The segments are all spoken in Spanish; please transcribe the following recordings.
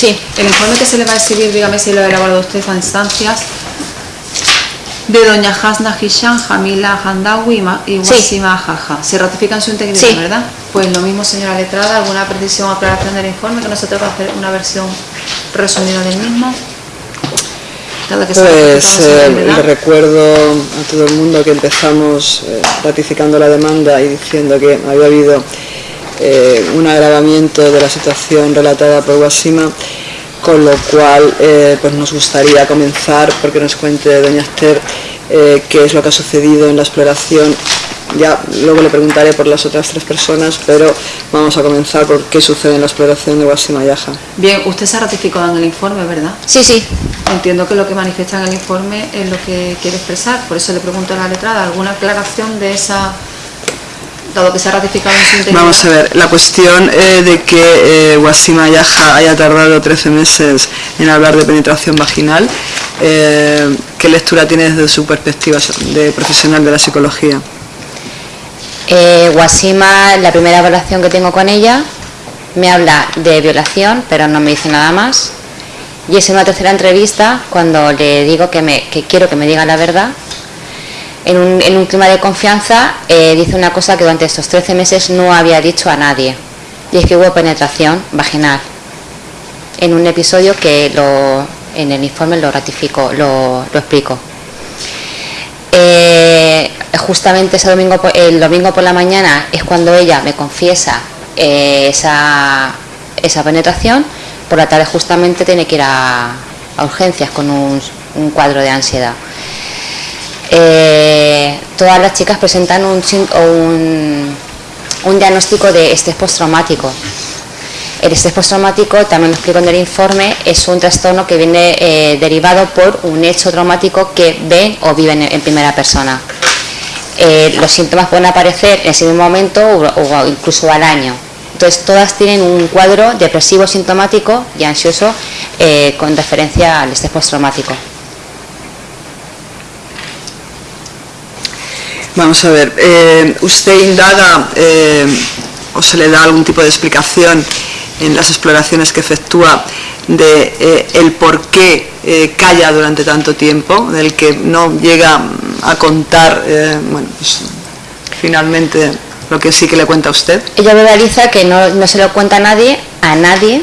Sí. El informe que se le va a exhibir, dígame si lo ha elaborado usted a instancias de doña Hasna Hisham, Jamila Handawi y, Ma- y Sí. Wasima Jaja. Se ratifica en su integridad, Sí. ¿verdad? Pues lo mismo, señora letrada, alguna precisión o aclaración del informe, que nosotros vamos a hacer una versión resumida del mismo. Que Pues eh, le recuerdo a todo el mundo que empezamos eh, ratificando la demanda y diciendo que había habido eh, un agravamiento de la situación relatada por Guasima, con lo cual eh, pues nos gustaría comenzar porque nos cuente doña Esther eh, qué es lo que ha sucedido en la exploración. Ya luego le preguntaré por las otras tres personas, pero vamos a comenzar por qué sucede en la exploración de Guasima Yaja. Bien, usted se ha ratificado en el informe, ¿verdad? Sí, sí. Entiendo que lo que manifiesta en el informe es lo que quiere expresar, por eso le pregunto a la letrada, ¿alguna aclaración de esa, dado que se ha ratificado en su integridad? Vamos a ver, la cuestión eh, de que eh, Wasima Yaja haya tardado 13 meses en hablar de penetración vaginal, eh, ¿qué lectura tiene desde su perspectiva de profesional de la psicología? Eh, Wasima, la primera evaluación que tengo con ella, me habla de violación, pero no me dice nada más. Y es en una tercera entrevista cuando le digo que, me, que quiero que me diga la verdad. En un, en un clima de confianza eh, dice una cosa que durante estos 13 meses no había dicho a nadie. Y es que hubo penetración vaginal. En un episodio que lo, en el informe lo ratifico, lo, lo explico. Eh, justamente ese domingo, el domingo por la mañana es cuando ella me confiesa eh, esa, esa penetración. Por la tarde justamente tiene que ir a, urgencias con un cuadro de ansiedad. Eh, todas las chicas presentan un, un, diagnóstico de estrés postraumático. El estrés postraumático, también lo explico en el informe, es un trastorno que viene eh, derivado por un hecho traumático que ven o viven en, primera persona. Eh, los síntomas pueden aparecer en ese mismo momento o, incluso al año. Entonces, todas tienen un cuadro depresivo sintomático y ansioso con referencia al estrés postraumático. Vamos a ver, eh, ¿usted indaga eh, o se le da algún tipo de explicación en las exploraciones que efectúa de eh, el por qué eh, calla durante tanto tiempo, del que no llega a contar, eh, bueno, pues, finalmente lo que sí que le cuenta a usted? Ella verbaliza que no, no se lo cuenta a nadie, a nadie.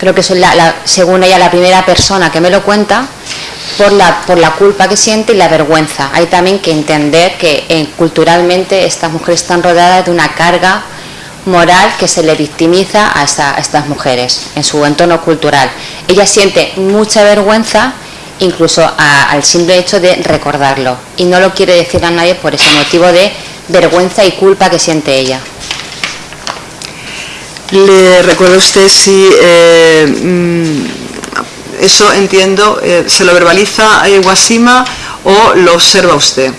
Creo que soy la, la- según ella la primera persona que me lo cuenta por la, por la culpa que siente y la vergüenza. Hay también que entender que eh, culturalmente estas mujeres están rodeadas de una carga moral que se le victimiza a, esta- a estas mujeres en su entorno cultural. Ella siente mucha vergüenza incluso a- al simple hecho de recordarlo y no lo quiere decir a nadie por ese motivo de vergüenza y culpa que siente ella. ¿Le recuerda usted si eh, mm, eso entiendo, eh, se lo verbaliza a Guasima o lo observa usted?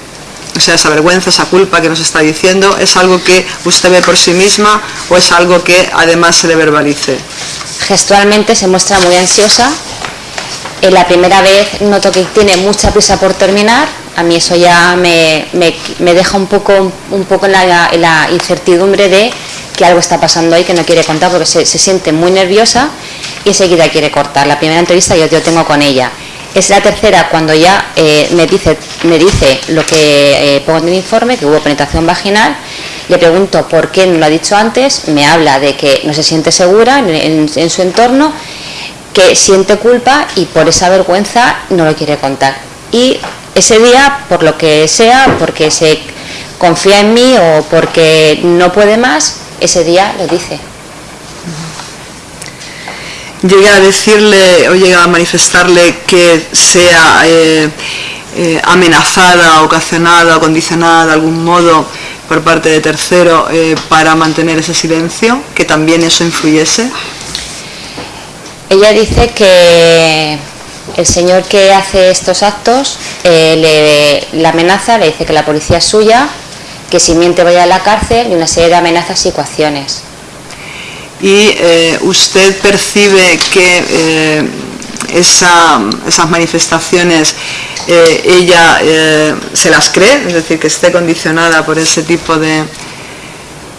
O sea, esa vergüenza, esa culpa que nos está diciendo, ¿es algo que usted ve por sí misma o es algo que además se le verbalice? gestualmente se muestra muy ansiosa. En la primera vez noto que tiene mucha prisa por terminar. A mí eso ya me, me- me deja un poco, un poco en la incertidumbre de que algo está pasando ahí que no quiere contar porque se, se siente muy nerviosa y enseguida quiere cortar. La primera entrevista yo, yo tengo con ella. Es la tercera cuando ya eh, me, dice, me dice lo que eh, pongo en el informe, que hubo penetración vaginal. Le pregunto por qué no lo ha dicho antes, me habla de que no se siente segura en, en- en su entorno, que siente culpa y por esa vergüenza no lo quiere contar. Y ese día, por lo que sea, porque se confía en mí o porque no puede más, ese día lo dice. ¿Llega a decirle o llega a manifestarle que sea eh, eh, amenazada, ocasionada condicionada de algún modo por parte de tercero eh, para mantener ese silencio? ¿Que también eso influyese? Ella dice que el señor que hace estos actos eh, le, la amenaza, le dice que la policía es suya, que si miente vaya a la cárcel y una serie de amenazas y coacciones. y eh, usted percibe que eh, esa- esas manifestaciones eh, ella se las cree, es decir, que esté condicionada por ese tipo de,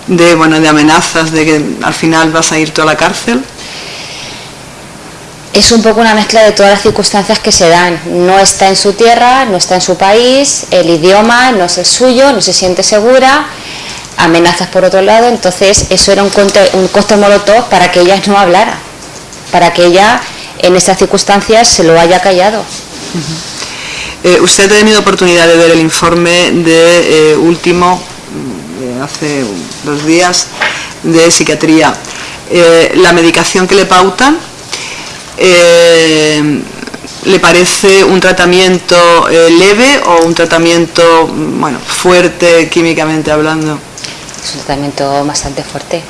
de, bueno, de amenazas, de que al final vas a ir tú a la cárcel. Ella, ella dice que, que Es un poco una mezcla de todas las circunstancias que se dan. No está en su tierra, no está en su país, el idioma no es el suyo, no se siente segura, amenazas por otro lado, entonces eso era un, un costo molotov para que ella no hablara, para que ella en estas circunstancias se lo haya callado. Eh, usted ha tenido oportunidad de ver el informe de eh, último, de hace dos días, de psiquiatría. Eh, la medicación que le pautan, ¿le parece un tratamiento leve o un tratamiento bueno, fuerte químicamente hablando? Es un tratamiento bastante fuerte.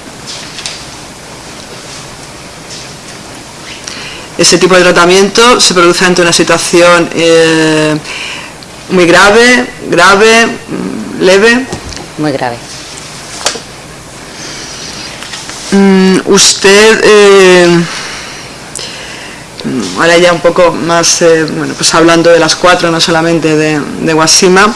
Ese tipo de tratamiento se produce ante una situación eh, muy grave, grave, mm, leve. Muy grave. Mm, usted, eh, ahora ya un poco más, eh, bueno, pues hablando de las cuatro, no solamente de, de Guasima,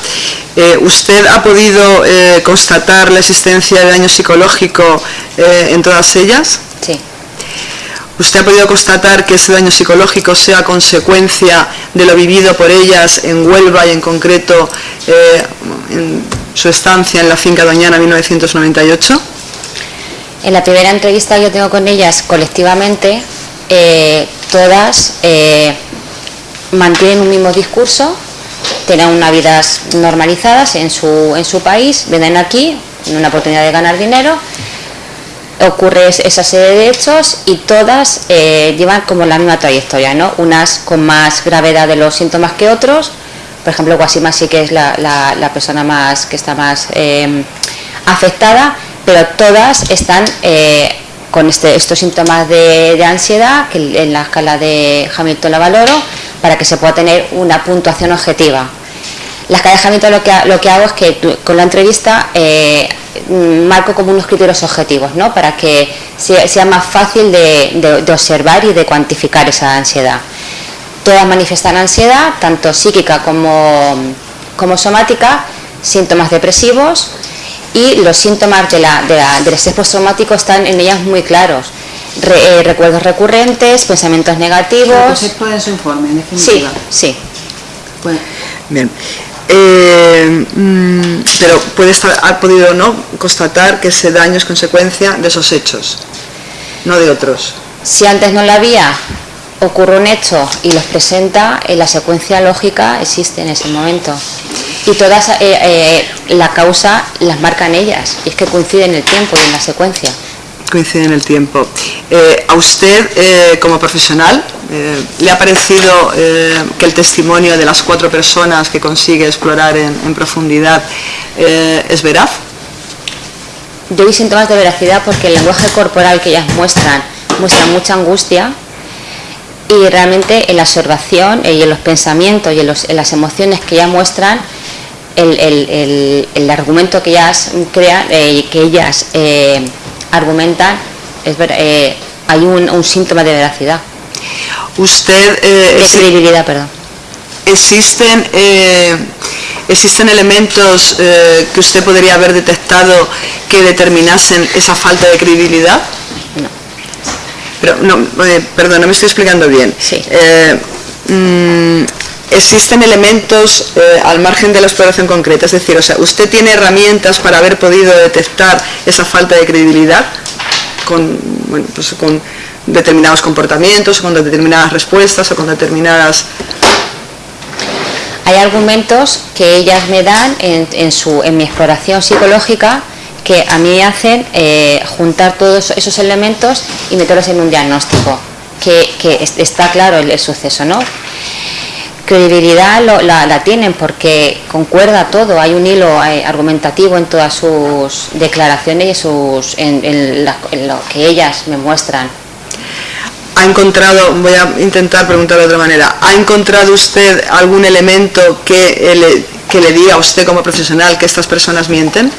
¿usted ha podido constatar la existencia de daño psicológico en todas ellas? Sí. ¿Usted ha podido constatar que ese daño psicológico sea consecuencia de lo vivido por ellas en Huelva y en concreto eh, en su estancia en la finca Doñana 1998? En la primera entrevista que yo tengo con ellas colectivamente, eh, todas eh, mantienen un mismo discurso, tienen unas vidas normalizadas en su, en su país, vienen aquí una oportunidad de ganar dinero ocurre esa serie de hechos y todas eh, llevan como la misma trayectoria, ¿no? Unas con más gravedad de los síntomas que otros, por ejemplo, Guasima sí que es la, persona más que está más em, afectada, pero todas están eh, con este, estos síntomas de, ansiedad, que en la escala de Hamilton la valoro, para que se pueda tener una puntuación objetiva. La escala de Hamilton lo que, lo que hago es que con la entrevista eh, marco como unos criterios objetivos, ¿no? para que sea, más fácil de, observar y de cuantificar esa ansiedad. Todas manifiestan ansiedad, tanto psíquica como, como somática, síntomas depresivos y los síntomas de la, del estrés postraumático están en ellas muy claros. Eh, recuerdos recurrentes, pensamientos negativos. ¿Se puede su informe, en definitiva? Sí, sí. Bien. Eh, mm, pero puede estar, ha podido no constatar que ese daño es consecuencia de esos hechos, no de otros. Si antes no la había, ocurre un hecho y los presenta, en la secuencia lógica existe en ese momento. Y todas eh, eh, la causa las marcan ellas, y es que coincide en el tiempo y en la secuencia coincide en el tiempo. Eh, ¿A usted, eh, como profesional, eh, le ha parecido que el testimonio de las cuatro personas que consigue explorar en, profundidad es veraz? Yo vi síntomas de veracidad porque el lenguaje corporal que ellas muestran muestra mucha angustia y realmente en la observación y en los pensamientos y en, las emociones que ellas muestran, el, argumento que ellas crean, que ellas argumentan, es eh, hay un, síntoma de veracidad. Usted... Eh, de credibilidad, perdón. ¿Existen, eh, ¿Existen elementos que usted podría haber detectado que determinasen esa falta de credibilidad? No. Pero, no, perdón, no me estoy explicando bien. Sí. Mm, existen elementos al margen de la exploración concreta, es decir, o sea, usted tiene herramientas para haber podido detectar esa falta de credibilidad con, bueno, pues con determinados comportamientos, con determinadas respuestas o con determinadas... Hay argumentos que ellas me dan en, su, en mi exploración psicológica que a mí hacen eh, juntar todos esos elementos y meterlos en un diagnóstico, que, está claro el suceso, ¿no? Credibilidad la, tienen porque concuerda todo, hay un hilo eh, argumentativo en todas sus declaraciones y sus, en, lo que ellas me muestran. ¿Ha encontrado, voy a intentar preguntar de otra manera, ¿ha encontrado usted algún elemento que le, que le diga a usted como profesional que estas personas mienten?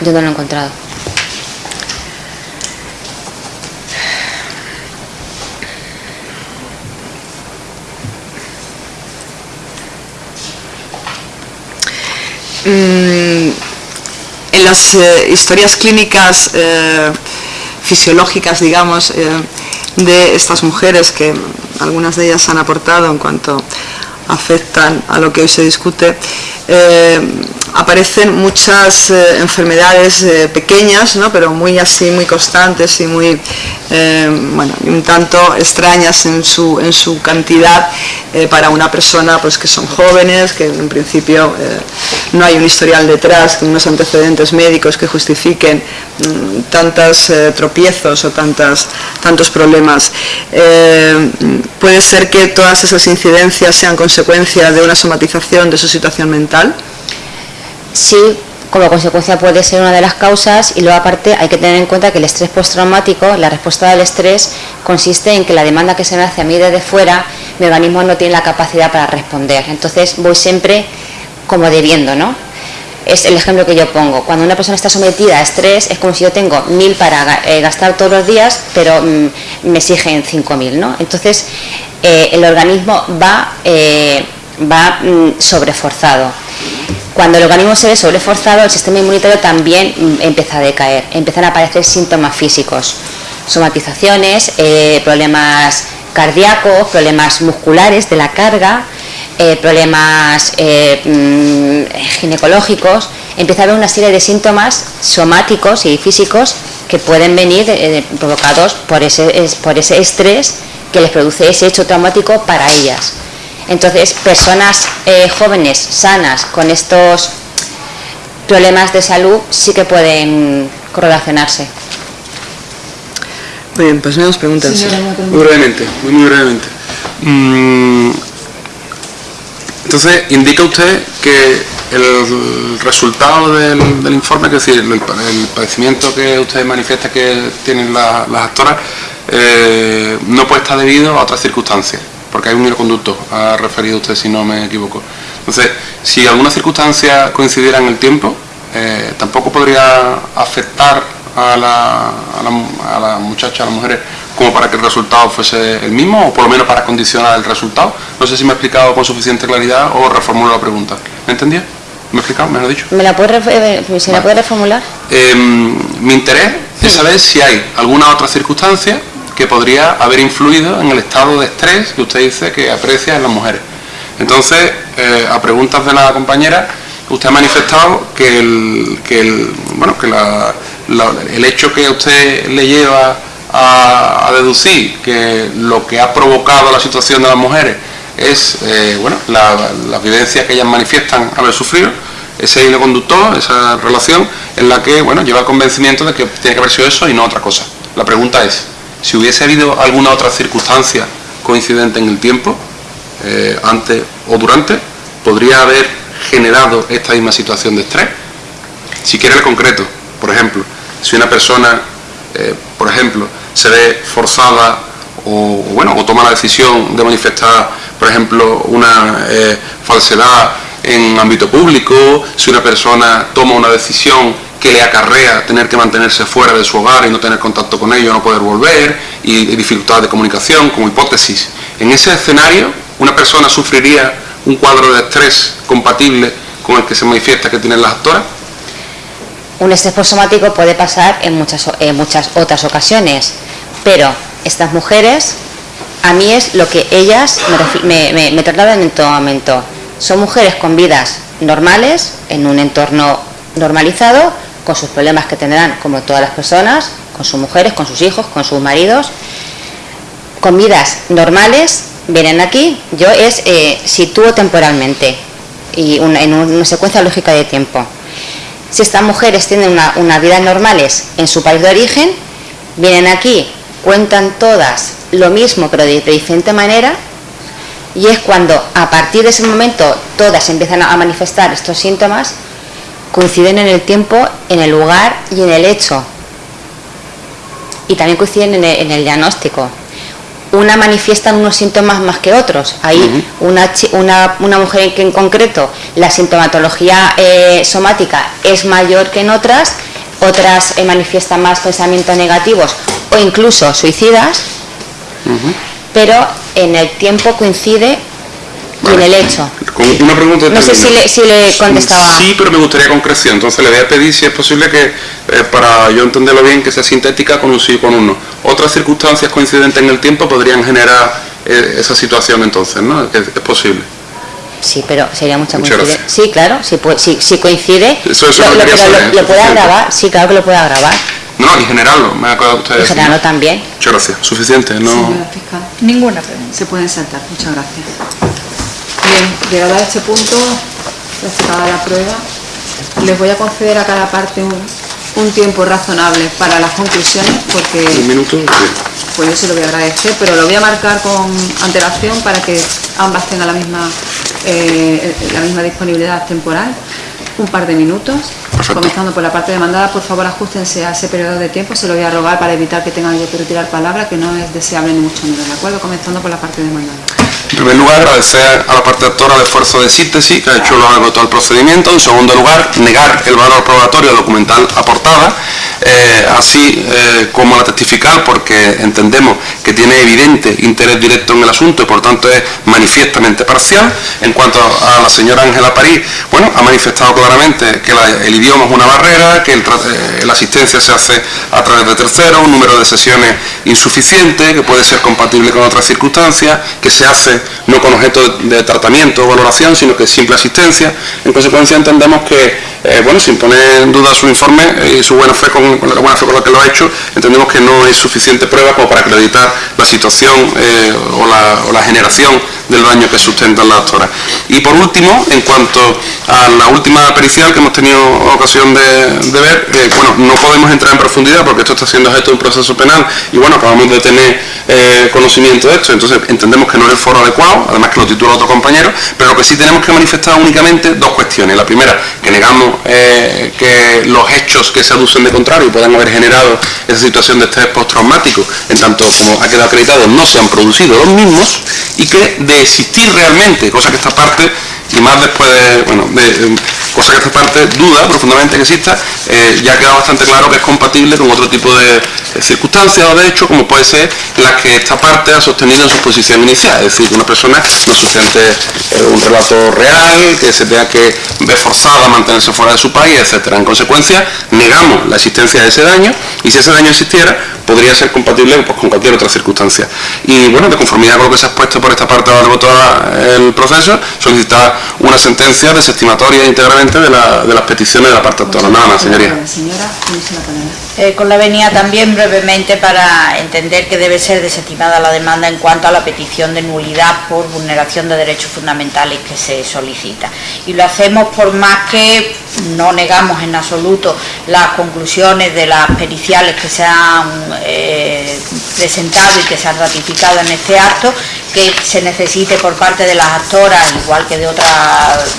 Yo no lo he encontrado. Mm, en las eh, historias clínicas eh, fisiológicas, digamos, eh, de estas mujeres, que algunas de ellas han aportado en cuanto afectan a lo que hoy se discute, aparecen muchas eh, enfermedades eh, pequeñas, ¿no? pero muy así, muy constantes y muy, bueno, un tanto extrañas en su, en su cantidad para una persona pues, que son jóvenes, que en principio no hay un historial detrás, unos antecedentes médicos que justifiquen mm, tantos tropiezos o tantas, tantos problemas. puede ser que todas esas incidencias sean consecuencia de una somatización de su situación mental sí, como consecuencia puede ser una de las causas y luego aparte hay que tener en cuenta que el estrés postraumático, la respuesta del estrés consiste en que la demanda que se me hace a mí desde fuera, mi organismo no tiene la capacidad para responder. Entonces voy siempre como debiendo, ¿no? Es el ejemplo que yo pongo. Cuando una persona está sometida a estrés es como si yo tengo mil para eh, gastar todos los días, pero mm, me exigen cinco mil, ¿no? Entonces eh, el organismo va, eh, va mm, sobreforzado. Cuando el organismo se ve sobreforzado, el sistema inmunitario también mm, empieza a decaer, empiezan a aparecer síntomas físicos, somatizaciones, eh, problemas cardíacos, problemas musculares de la carga, eh, problemas eh, mm, ginecológicos, empieza a haber una serie de síntomas somáticos y físicos que pueden venir provocados por ese, por ese estrés que les produce ese hecho traumático para ellas. Entonces, personas eh, jóvenes, sanas, con estos problemas de salud, sí que pueden correlacionarse. Muy bien, pues nos preguntas. muy brevemente, muy, muy brevemente. Mm, entonces, indica usted que el resultado del, informe, es decir, el, padecimiento que usted manifiesta que tienen las actoras, eh, no puede estar debido a otras circunstancias porque hay un hilo conducto, ha referido usted si no me equivoco. Entonces, si alguna circunstancia coincidiera en el tiempo, eh, tampoco podría afectar a la, a, la, muchacha, a las mujeres, como para que el resultado fuese el mismo, o por lo menos para condicionar el resultado. No sé si me he explicado con suficiente claridad o reformulo la pregunta. ¿Me entendía? ¿Me he explicado? ¿Me lo he dicho? ¿Me la puede, eh, la puede reformular? Em, mi interés es saber si hay alguna otra circunstancia que podría haber influido en el estado de estrés que usted dice que aprecia en las mujeres. Entonces, eh, a preguntas de la compañera, usted ha manifestado que el, que el, bueno, que el hecho que usted le lleva a, deducir que lo que ha provocado la situación de las mujeres es eh, bueno, la, la, vivencia que ellas manifiestan haber sufrido, ese hilo conductor, esa relación en la que bueno, lleva el convencimiento de que tiene que haber sido eso y no otra cosa. La pregunta es, si hubiese habido alguna otra circunstancia coincidente en el tiempo, eh, antes o durante, podría haber generado esta misma situación de estrés. Si quiere el concreto, por ejemplo, si una persona, eh, por ejemplo, se ve forzada o, bueno, o toma la decisión de manifestar, por ejemplo, una eh, falsedad en ámbito público, si una persona toma una decisión que le acarrea tener que mantenerse fuera de su hogar y no tener contacto con ellos, no poder volver, y dificultad de comunicación, como hipótesis. En ese escenario, una persona sufriría un cuadro de estrés compatible con el que se manifiesta que tienen las actoras. Un estrés posomático puede pasar en muchas, en muchas otras ocasiones, pero estas mujeres, a mí es lo que ellas me, me, me trasladan en todo momento. Son mujeres con vidas normales, en un entorno normalizado, con sus problemas que tendrán como todas las personas, con sus mujeres, con sus hijos, con sus maridos, con vidas normales, vienen aquí, yo es eh, sitúo temporalmente y en una secuencia lógica de tiempo. Si estas mujeres tienen una, vidas normales en su país de origen, vienen aquí, cuentan todas lo mismo pero de, diferente manera y es cuando a partir de ese momento todas empiezan a manifestar estos síntomas coinciden en el tiempo, en el lugar y en el hecho. Y también coinciden en el, diagnóstico. Una manifiesta unos síntomas más que otros. Hay una, una, mujer en, concreto, la sintomatología eh, somática es mayor que en otras, otras eh, manifiestan más pensamientos negativos o incluso suicidas, pero en el tiempo coincide y en el hecho. Con una pregunta No sé si le, si le contestaba. Sí, pero me gustaría concreción. Entonces le voy a pedir si es posible que, eh, para yo entenderlo bien, que sea sintética con un sí y con un no. Otras circunstancias coincidentes en el tiempo podrían generar eh, esa situación entonces, ¿no? Es, es posible. Sí, pero sería mucha Muchas coincidencia. gracias. Sí, claro, si, pu- si, si coincide. Eso- eso lo, lo lo- pero lo- saber, lo puede suficiente. grabar, sí, claro que lo puede grabar. No, y generarlo, me acaba usted Y generarlo ¿no? también. Muchas gracias. Suficiente, ¿no? Señora fiscal. Ninguna pregunta. Se pueden saltar, muchas gracias. Bien, llegado a este punto, recitada la prueba, les voy a conceder a cada parte un, un tiempo razonable para las conclusiones, porque Un minuto. bien. pues yo se lo voy a agradecer, pero lo voy a marcar con antelación para que ambas tengan la misma, eh, la misma disponibilidad temporal. Un par de minutos, Perfecto. comenzando por la parte demandada, por favor ajustense a ese periodo de tiempo, se lo voy a rogar para evitar que tengan yo que retirar palabra, que no es deseable ni mucho menos, ¿de acuerdo? Comenzando por la parte demandada. En primer lugar, agradecer a la parte actora el esfuerzo de síntesis que ha hecho lo largo de todo el procedimiento. En segundo lugar, negar el valor probatorio documental aportada, eh, así eh, como la testifical, porque entendemos que tiene evidente interés directo en el asunto y por tanto es manifiestamente parcial. En cuanto a la señora Ángela París, bueno, ha manifestado claramente que el idioma es una barrera, que eh, la asistencia se hace a través de terceros, un número de sesiones insuficiente, que puede ser compatible con otras circunstancias, que se hace no con objeto de, tratamiento o valoración, sino que simple asistencia. En consecuencia entendemos que, eh, bueno, sin poner en duda su informe eh, y su buena fe con, la buena fe con la que lo ha hecho, entendemos que no es suficiente prueba como para acreditar la situación eh, o, la, generación del daño que sustentan las actoras. Y por último, en cuanto a la última pericial que hemos tenido ocasión de, de ver, eh, bueno, no podemos entrar en profundidad porque esto está siendo objeto de un proceso penal y bueno, acabamos de tener eh, conocimiento de esto, entonces entendemos que no es el foro adecuado, además que lo titula otro compañero, pero lo que sí tenemos que manifestar únicamente dos cuestiones. La primera, que negamos eh, que los hechos que se aducen de contrario puedan haber generado esa situación de estrés postraumático, en tanto como ha quedado acreditado, no se han producido los mismos y que de existir realmente, cosa que esta parte y más después de, bueno, de, eh, cosa que esta parte duda profundamente que exista, eh, ya ha quedado bastante claro que es compatible con otro tipo de, de circunstancias o de hecho como puede ser las que esta parte ha sostenido en su posición inicial, es decir, que una persona no sustente eh, un relato real, que se tenga que ver forzada a mantenerse fuera de su país, etcétera. En consecuencia, negamos la existencia de ese daño y si ese daño existiera, podría ser compatible pues, con cualquier otra circunstancia. Y bueno, de conformidad con lo que se ha expuesto por esta parte del voto el proceso, solicitar una sentencia desestimatoria íntegramente de, la- de las peticiones de la parte autora. Nada más, señoría. Señora, tiene la. Eh, con la venia también brevemente para entender que debe ser desestimada la demanda en cuanto a la petición de nulidad por vulneración de derechos fundamentales que se solicita. Y lo hacemos por más que no negamos en absoluto las conclusiones de las periciales que se han eh, presentado y que se han ratificado en este acto, que se necesite por parte de las actoras, igual que de otras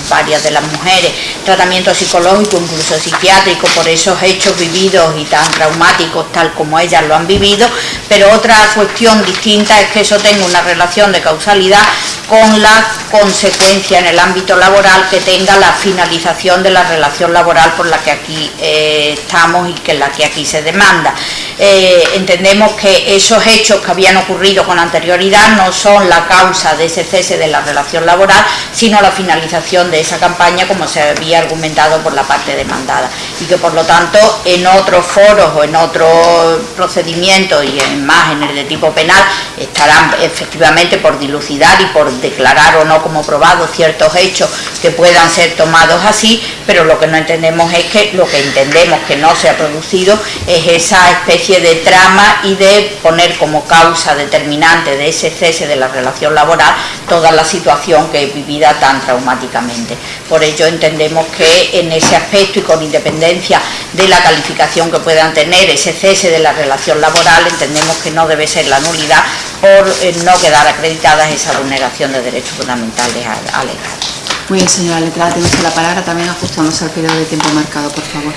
varias de las mujeres, tratamiento psicológico, incluso psiquiátrico, por esos hechos vividos y tan traumáticos tal como ellas lo han vivido, pero otra cuestión distinta es que eso tenga una relación de causalidad con la consecuencia en el ámbito laboral que tenga la finalización de la relación laboral por la que aquí eh, estamos y que la que aquí se demanda. Eh, entendemos que esos hechos que habían ocurrido con anterioridad no son la causa de ese cese de la relación laboral, sino la finalización de esa campaña como se había argumentado por la parte demandada. Y que por lo tanto en otros foros o en otros procedimientos y en más en el de tipo penal estarán efectivamente por dilucidar y por declarar o no como probados ciertos hechos que puedan ser tomados así, pero lo que no entendemos es que lo que entendemos que no se ha producido es esa especie de trama y de poner como causa determinante de ese cese de la relación laboral toda la situación que es vivida tan traumáticamente. Por ello entendemos que en ese aspecto y con independencia de la calificación que puedan tener ese cese de la relación laboral, entendemos que no debe ser la nulidad por eh, no quedar acreditadas esa vulneración de derechos fundamentales alegados. Muy bien, señora letrada, tiene usted la palabra, también ajustándose al periodo de tiempo marcado, por favor.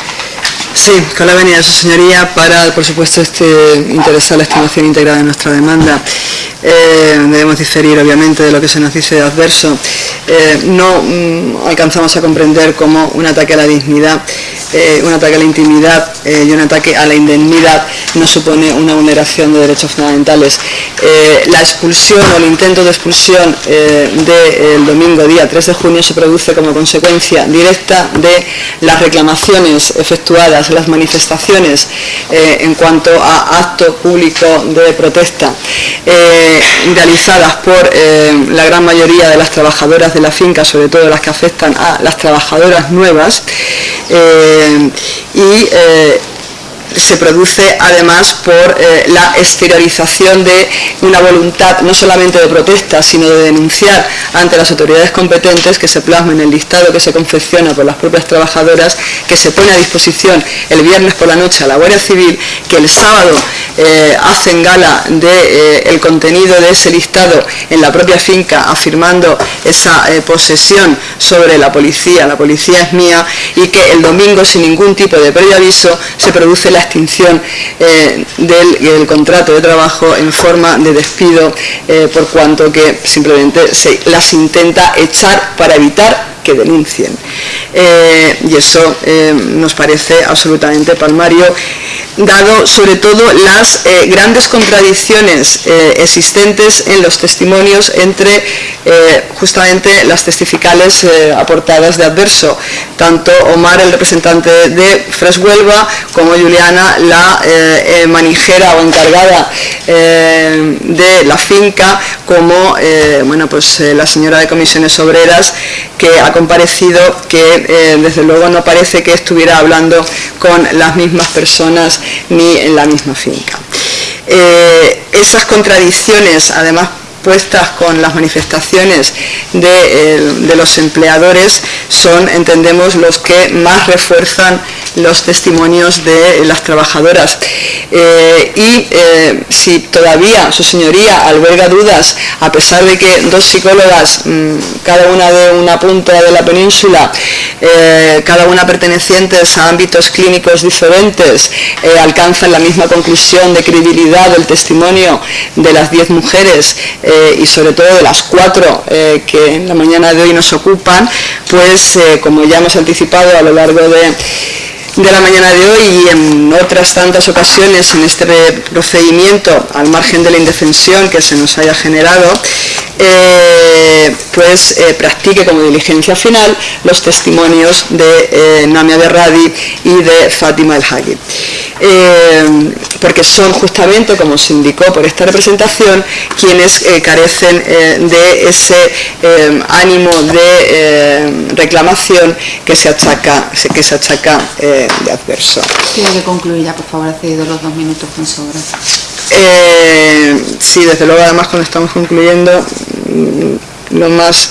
Sí, con la venia de su señoría para, por supuesto, este interesar la estimación íntegra de nuestra demanda. Eh, debemos diferir, obviamente, de lo que se nos dice de adverso. Eh, no mm, alcanzamos a comprender cómo un ataque a la dignidad eh, un ataque a la intimidad eh, y un ataque a la indemnidad no supone una vulneración de derechos fundamentales. la expulsión o el intento de expulsión del domingo día 3 de junio se produce como consecuencia directa de las reclamaciones efectuadas, las manifestaciones en cuanto a acto público de protesta realizadas por la gran mayoría de las trabajadoras de la finca, sobre todo las que afectan a las trabajadoras nuevas, eh, y eh, se produce además por eh, la exteriorización de una voluntad no solamente de protesta, sino de denunciar ante las autoridades competentes que se plasma en el listado que se confecciona por las propias trabajadoras, que se pone a disposición el viernes por la noche a la Guardia Civil, que el sábado eh, hacen gala del de, eh, contenido de ese listado en la propia finca, afirmando esa posesión sobre la policía, la policía es mía, y que el domingo sin ningún tipo de previo aviso se produce extinción eh, del, contrato de trabajo en forma de despido eh, por cuanto que simplemente se las intenta echar para evitar que denuncien. Eh, y eso nos parece absolutamente palmario dado sobre todo las eh, grandes contradicciones eh, existentes en los testimonios entre eh, justamente las testificales aportadas de adverso, tanto Omar, el representante de Fresh Huelva, como Juliana, la manijera o encargada de la finca, como bueno, pues, la señora de comisiones obreras que ha comparecido que desde luego no parece que estuviera hablando con las mismas personas ni en la misma finca. Eh, esas contradicciones, además puestas con las manifestaciones de, los empleadores son, entendemos, los que más refuerzan los testimonios de las trabajadoras. Eh, y eh, si todavía su señoría alberga dudas, a pesar de que dos psicólogas, mm, cada una de una punta de la península, eh, cada una pertenecientes a ámbitos clínicos diferentes, alcanzan la misma conclusión de credibilidad del testimonio de las diez mujeres y sobre todo de las cuatro que en la mañana de hoy nos ocupan, pues como ya hemos anticipado a lo largo de de la mañana de hoy y en otras tantas ocasiones en este procedimiento, al margen de la indefensión que se nos haya generado, eh, pues eh, practique como diligencia final los testimonios de eh, Namia Berradi y de Fátima El Hagi. porque son justamente, como se indicó por esta representación, quienes carecen de ese ánimo de reclamación que se achaca, que se achaca de adverso. Tiene que concluir ya, por favor, ha cedido los dos minutos con sobra. Eh, sí, desde luego, además, cuando estamos concluyendo, mm, lo más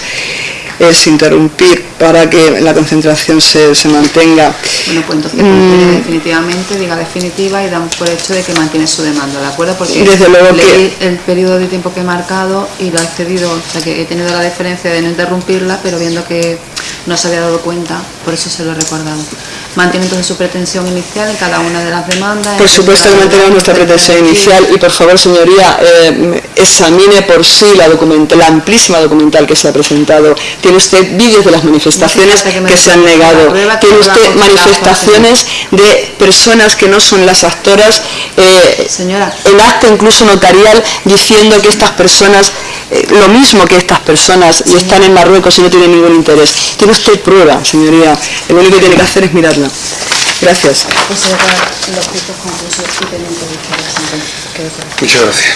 es interrumpir para que la concentración se, mantenga. Bueno, pues entonces mm. definitivamente, diga definitiva y damos por hecho de que mantiene su demanda, ¿de acuerdo? Porque Desde luego leí el periodo de tiempo que he marcado y lo he excedido, o sea que he tenido la diferencia de no interrumpirla, pero viendo que no se había dado cuenta, por eso se lo he recordado. ¿Mantiene entonces su pretensión inicial en cada una de las demandas? Por supuesto que mantenemos nuestra pretensión inicial y por favor señoría, eh, examine por sí la, amplísima documental que se ha presentado. Tiene usted vídeos de las manifestaciones que, se han negado. Tiene usted manifestaciones de personas que no son las actoras. Eh, Señora. El acta incluso notarial diciendo que estas personas, eh, lo mismo que estas personas, y están en Marruecos y no tienen ningún interés. Tiene usted prueba, señoría. Lo único que tiene que hacer es mirarla. Gracias. Muchas gracias.